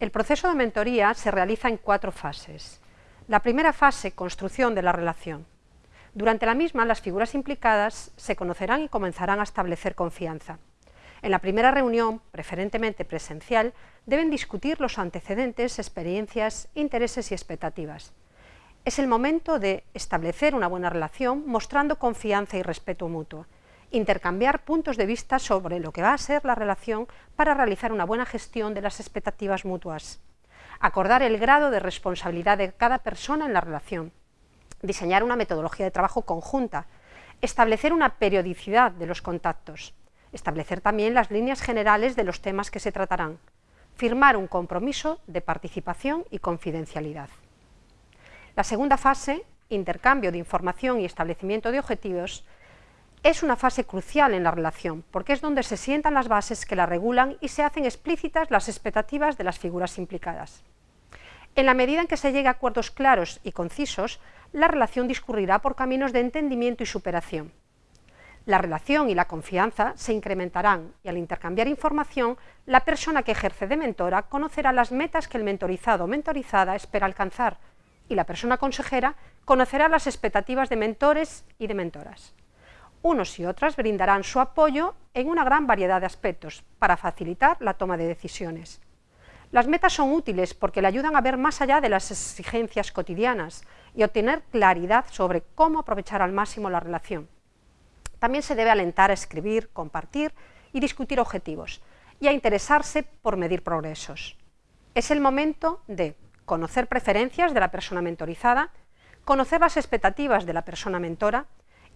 El proceso de mentoría se realiza en cuatro fases. La primera fase, construcción de la relación. Durante la misma, las figuras implicadas se conocerán y comenzarán a establecer confianza. En la primera reunión, preferentemente presencial, deben discutir los antecedentes, experiencias, intereses y expectativas. Es el momento de establecer una buena relación mostrando confianza y respeto mutuo, intercambiar puntos de vista sobre lo que va a ser la relación para realizar una buena gestión de las expectativas mutuas, acordar el grado de responsabilidad de cada persona en la relación, diseñar una metodología de trabajo conjunta, establecer una periodicidad de los contactos, establecer también las líneas generales de los temas que se tratarán, firmar un compromiso de participación y confidencialidad. La segunda fase, intercambio de información y establecimiento de objetivos, es una fase crucial en la relación, porque es donde se sientan las bases que la regulan y se hacen explícitas las expectativas de las figuras implicadas. En la medida en que se llegue a acuerdos claros y concisos, la relación discurrirá por caminos de entendimiento y superación. La relación y la confianza se incrementarán y al intercambiar información, la persona que ejerce de mentora conocerá las metas que el mentorizado o mentorizada espera alcanzar y la persona consejera conocerá las expectativas de mentores y de mentoras. Unos y otras brindarán su apoyo en una gran variedad de aspectos para facilitar la toma de decisiones. Las metas son útiles porque le ayudan a ver más allá de las exigencias cotidianas y obtener claridad sobre cómo aprovechar al máximo la relación. También se debe alentar a escribir, compartir y discutir objetivos y a interesarse por medir progresos. Es el momento de conocer preferencias de la persona mentorizada, conocer las expectativas de la persona mentora,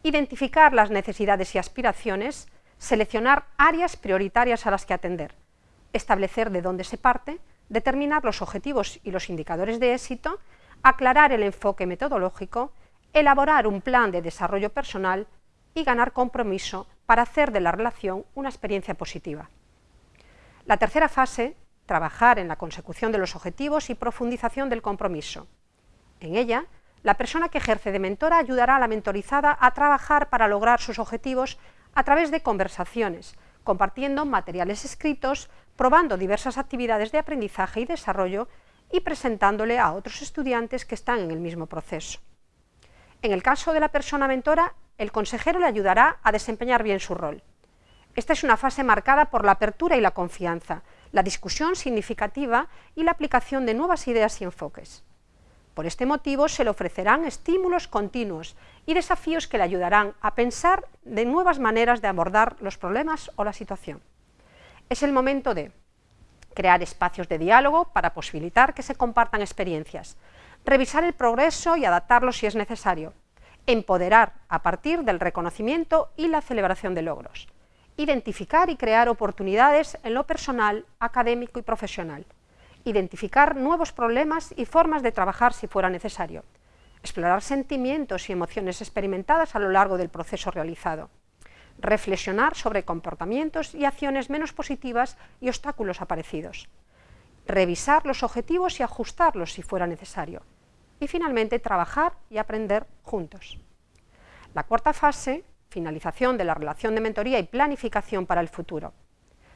identificar las necesidades y aspiraciones, seleccionar áreas prioritarias a las que atender, establecer de dónde se parte, determinar los objetivos y los indicadores de éxito, aclarar el enfoque metodológico, elaborar un plan de desarrollo personal y ganar compromiso para hacer de la relación una experiencia positiva. La tercera fase, trabajar en la consecución de los objetivos y profundización del compromiso. En ella, la persona que ejerce de mentora ayudará a la mentorizada a trabajar para lograr sus objetivos a través de conversaciones, compartiendo materiales escritos, probando diversas actividades de aprendizaje y desarrollo y presentándole a otros estudiantes que están en el mismo proceso. En el caso de la persona mentora, el consejero le ayudará a desempeñar bien su rol. Esta es una fase marcada por la apertura y la confianza, la discusión significativa y la aplicación de nuevas ideas y enfoques. Por este motivo se le ofrecerán estímulos continuos y desafíos que le ayudarán a pensar de nuevas maneras de abordar los problemas o la situación. Es el momento de crear espacios de diálogo para posibilitar que se compartan experiencias, revisar el progreso y adaptarlo si es necesario, empoderar a partir del reconocimiento y la celebración de logros, identificar y crear oportunidades en lo personal, académico y profesional, identificar nuevos problemas y formas de trabajar si fuera necesario, explorar sentimientos y emociones experimentadas a lo largo del proceso realizado, reflexionar sobre comportamientos y acciones menos positivas y obstáculos aparecidos, revisar los objetivos y ajustarlos si fuera necesario, y finalmente trabajar y aprender juntos. La cuarta fase, finalización de la relación de mentoría y planificación para el futuro.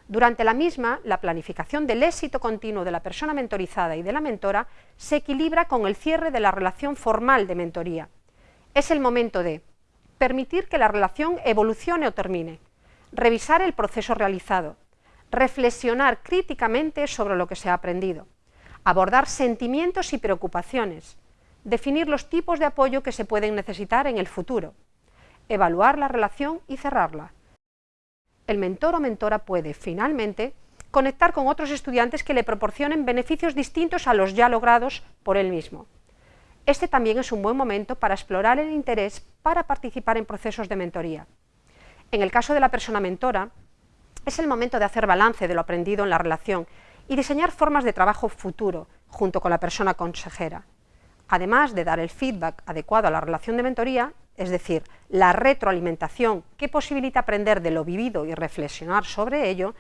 Durante la misma, la planificación del éxito continuo de la persona mentorizada y de la mentora se equilibra con el cierre de la relación formal de mentoría. Es el momento de permitir que la relación evolucione o termine, revisar el proceso realizado, reflexionar críticamente sobre lo que se ha aprendido, abordar sentimientos y preocupaciones, definir los tipos de apoyo que se pueden necesitar en el futuro, evaluar la relación y cerrarla, el mentor o mentora puede, finalmente, conectar con otros estudiantes que le proporcionen beneficios distintos a los ya logrados por él mismo. Este también es un buen momento para explorar el interés para participar en procesos de mentoría. En el caso de la persona mentora, es el momento de hacer balance de lo aprendido en la relación y diseñar formas de trabajo futuro junto con la persona consejera. Además de dar el feedback adecuado a la relación de mentoría, es decir, la retroalimentación que posibilita aprender de lo vivido y reflexionar sobre ello,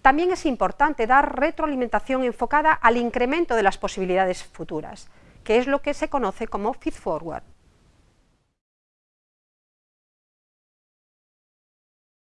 también es importante dar retroalimentación enfocada al incremento de las posibilidades futuras, que es lo que se conoce como feed forward.